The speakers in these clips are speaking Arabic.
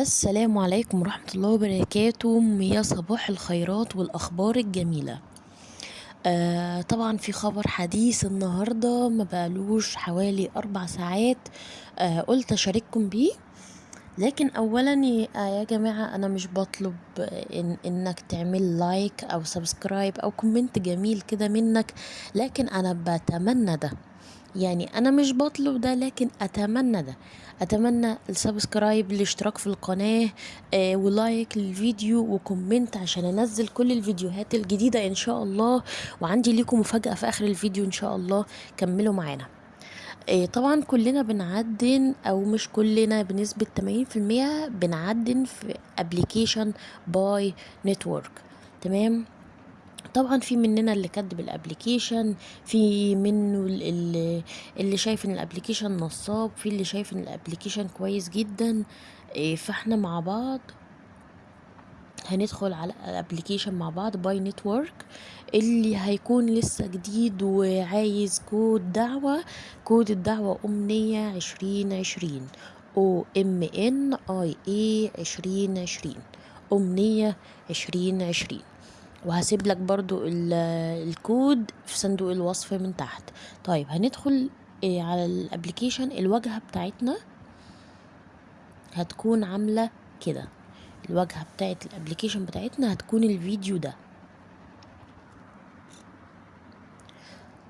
السلام عليكم ورحمة الله وبركاته. يا صباح الخيرات والأخبار الجميلة. آه طبعا في خبر حديث النهاردة ما بقالوش حوالي أربع ساعات آه قلت أشارككم بيه. لكن أولا آه يا جماعة أنا مش بطلب إن إنك تعمل like أو subscribe أو comment جميل كده منك لكن أنا بتمنى ده. يعني أنا مش بطلب ده لكن أتمنى ده. أتمنى ال subscribe الاشتراك في القناة آه و like للفيديو و comment عشان أنزل كل الفيديوهات الجديدة إن شاء الله. وعندي ليكم مفاجأة في آخر الفيديو إن شاء الله. كملوا معانا. آه طبعا كلنا بنعدن أو مش كلنا بنسبة 80% بنعدن في application Pi Network تمام؟ طبعا في مننا اللي كاتب ال application في منه ال- اللي, اللي شايف إن ال application نصاب في اللي شايف إن ال application كويس جدا. إيه، فإحنا مع بعض هندخل على ال application مع بعض Pi Network اللي هيكون لسه جديد وعايز كود دعوة كود الدعوة أمنية عشرين عشرين. O M N I A عشرين عشرين. أمنية عشرين عشرين. وهسيب لك برضو ال- الكود في صندوق الوصف من تحت. طيب هندخل إيه على ال application الواجهة بتاعتنا هتكون عاملة كده. الواجهة بتاعت ال application بتاعتنا هتكون الفيديو ده.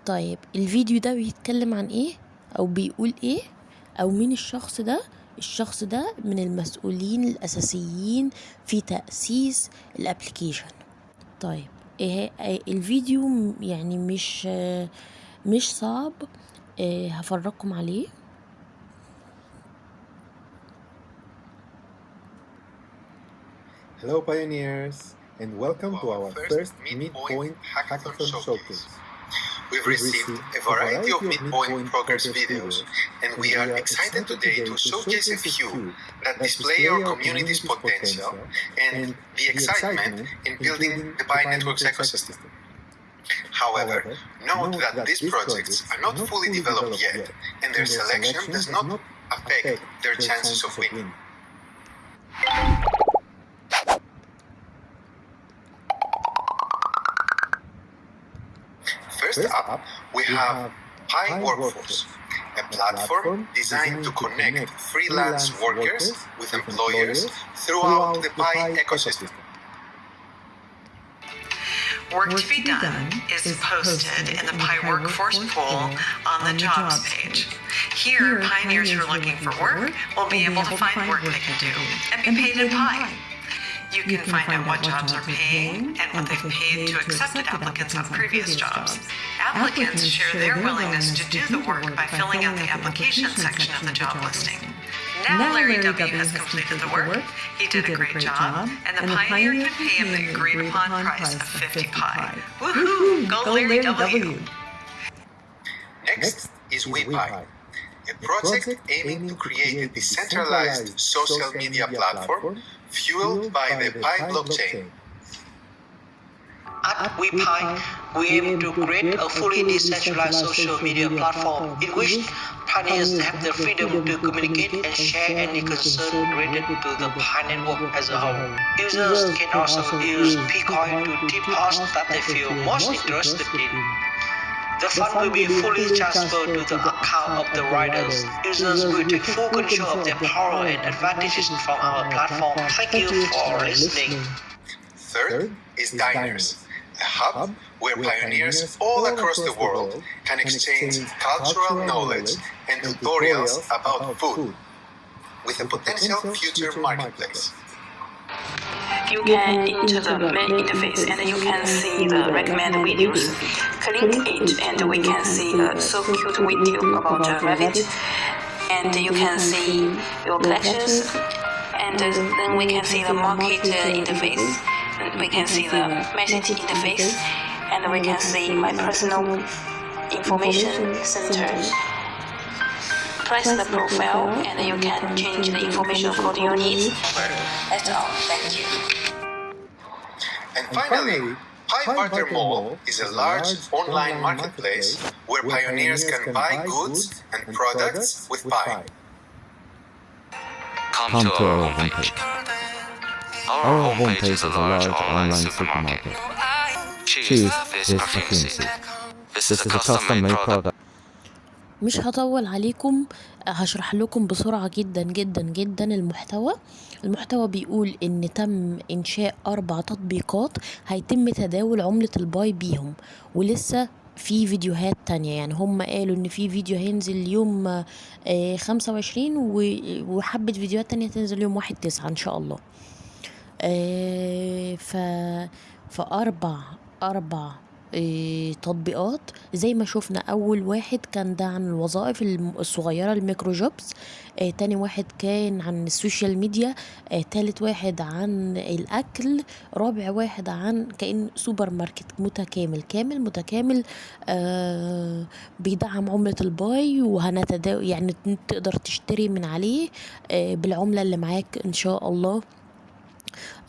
طيب الفيديو ده بيتكلم عن إيه؟ أو بيقول إيه؟ أو مين الشخص ده؟ الشخص ده من المسؤولين الأساسيين في تأسيس الابليكيشن. طيب إيه إيه الفيديو يعني مش آه، مش صعب إيه هفرجكم عليه Hello, pioneers, and welcome to our first Midpoint Hackathon Showcase. We've received a variety of Midpoint progress videos, and we are excited today to showcase a few that display our community's potential and the excitement in building the Pi Networks ecosystem. However, note that these projects are not fully developed yet, and their selection does not affect their chances of winning. First up, we have Pi Workforce, a platform designed to connect freelance workers with employers throughout the Pi ecosystem. Work to be done is posted in the Pi Workforce pool on the jobs page. Here, pioneers who are looking for work will be able to find work they can do and be paid in Pi. You can find out what jobs are paying and what they've paid to accepted applicants on previous jobs. Applicants share their willingness to do the work by filling out the application section of the job listing. Now Larry W. has completed the work. He did a great job, and the pioneer can pay him the agreed upon price of 50 pi. Woohoo! Go Larry W. Next is WePi, a project aiming to create a decentralized social media platform fueled by the Pi blockchain. At WePi, we aim to create a fully decentralized social media platform in which pioneers have the freedom to communicate and share any concern related to the Pi network as a whole. Users can also use Pcoin to tip posts that they feel most interested in. The fund will be fully transferred to the account of the riders. Users will take full control of their power and advantages from our platform. Thank you for listening. Third is Diners, a hub where pioneers all across the world can exchange cultural knowledge and tutorials about food with a potential future marketplace. you can enter the main interface and you can see the recommended videos. Click it and we can see a so cute video about a rabbit and you can see your collections and then we can see the market interface and we can see the message interface and we can see my personal information center press the profile and you can change the information according to your needs. That's all. Thank you. And finally, Pi Barter Mall is a large online marketplace where pioneers can buy goods and products with Pi. Come to our homepage. Our homepage is a large online supermarket. Choose this opportunity. This is a custom-made product. مش هطول عليكم هشرح لكم بسرعة جدا جدا جدا المحتوى. المحتوى بيقول إن تم إنشاء أربع تطبيقات هيتم تداول عملة ال Pi بيهم ولسه في فيديوهات تانية. يعني هم قالوا إن في فيديو هينزل يوم خمسة وعشرين وحبة فيديوهات تانية تنزل يوم واحد تسعة إن شاء الله. آه، ف فأربع أربع إيه تطبيقات. زي ما شفنا أول واحد كان ده عن الوظائف الصغيرة ال micro jobs. آه تاني واحد كان عن ال social media. آه تالت واحد عن الأكل. رابع واحد عن كأن سوبر ماركت متكامل كامل متكامل. آه بيدعم عملة ال Pi وهنتداول يعني تقدر تشتري من عليه. آه بالعملة اللي معاك إن شاء الله.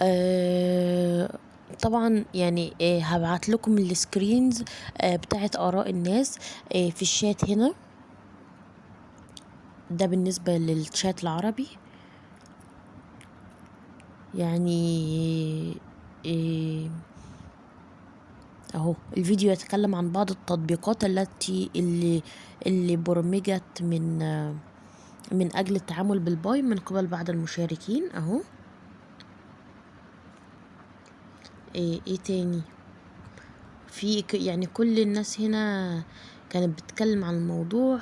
آه طبعا يعني آه هبعت لكم ال screens آه بتاعت آراء الناس آه في الشات هنا. ده بالنسبة للشات العربي. يعني آه أهو الفيديو يتكلم عن بعض التطبيقات التي اللي اللي برمجت من من أجل التعامل بالباي من قبل بعض المشاركين. أهو. إيه, إيه تاني؟ في يعني كل الناس هنا كانت بتتكلم عن الموضوع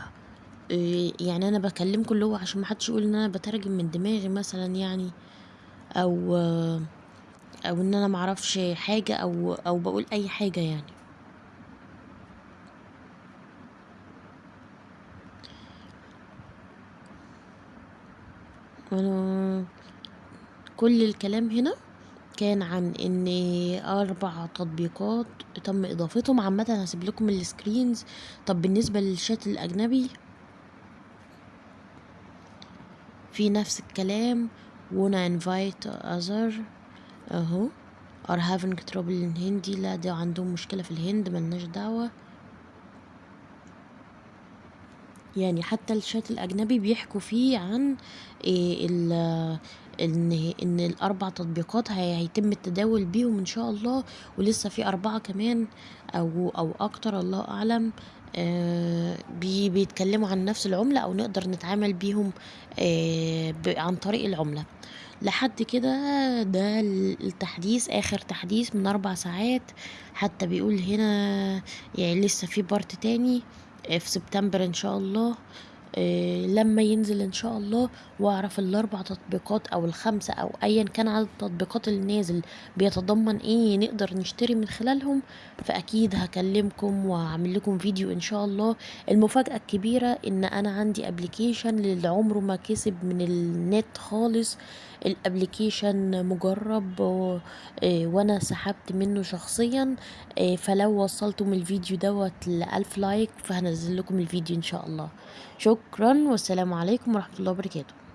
إيه يعني أنا بكلمكم اللي هو عشان محدش يقول إن أنا بترجم من دماغي مثلا يعني أو أو إن أنا معرفش حاجة أو أو بقول أي حاجة يعني. كل الكلام هنا؟ كان عن إن أربع تطبيقات تم إضافتهم. عامة هسيب لكم السكرينز طب بالنسبة للشات الأجنبي في نفس الكلام. Wanna invite other. أهو. Are having trouble in هندي لا ده عندهم مشكلة في الهند ملناش دعوة. يعني حتى الشات الأجنبي بيحكوا فيه عن إيه ال إن إن الأربع تطبيقات هي- هيتم التداول بيهم ان شاء الله ولسه في أربعة كمان أو أو أكتر الله أعلم آه بي بيتكلموا عن نفس العملة أو نقدر نتعامل بيهم آه عن طريق العملة. لحد كده ده التحديث آخر تحديث من أربع ساعات حتى بيقول هنا يعني لسه في part تاني. آه، في سبتمبر إن شاء الله آه، لما ينزل إن شاء الله وأعرف الأربع تطبيقات أو الخمسة أو ايا كان عدد التطبيقات اللي نازل بيتضمن إيه نقدر نشتري من خلالهم فأكيد هكلمكم واعمل لكم فيديو إن شاء الله. المفاجأة الكبيرة إن أنا عندي application للي عمره ما كسب من النت خالص. ال application مجرب آه، وأنا سحبت منه شخصيا آه، فلو وصلتم الفيديو دوت لألف like فهنزل لكم الفيديو إن شاء الله. شكرا والسلام عليكم ورحمة الله وبركاته.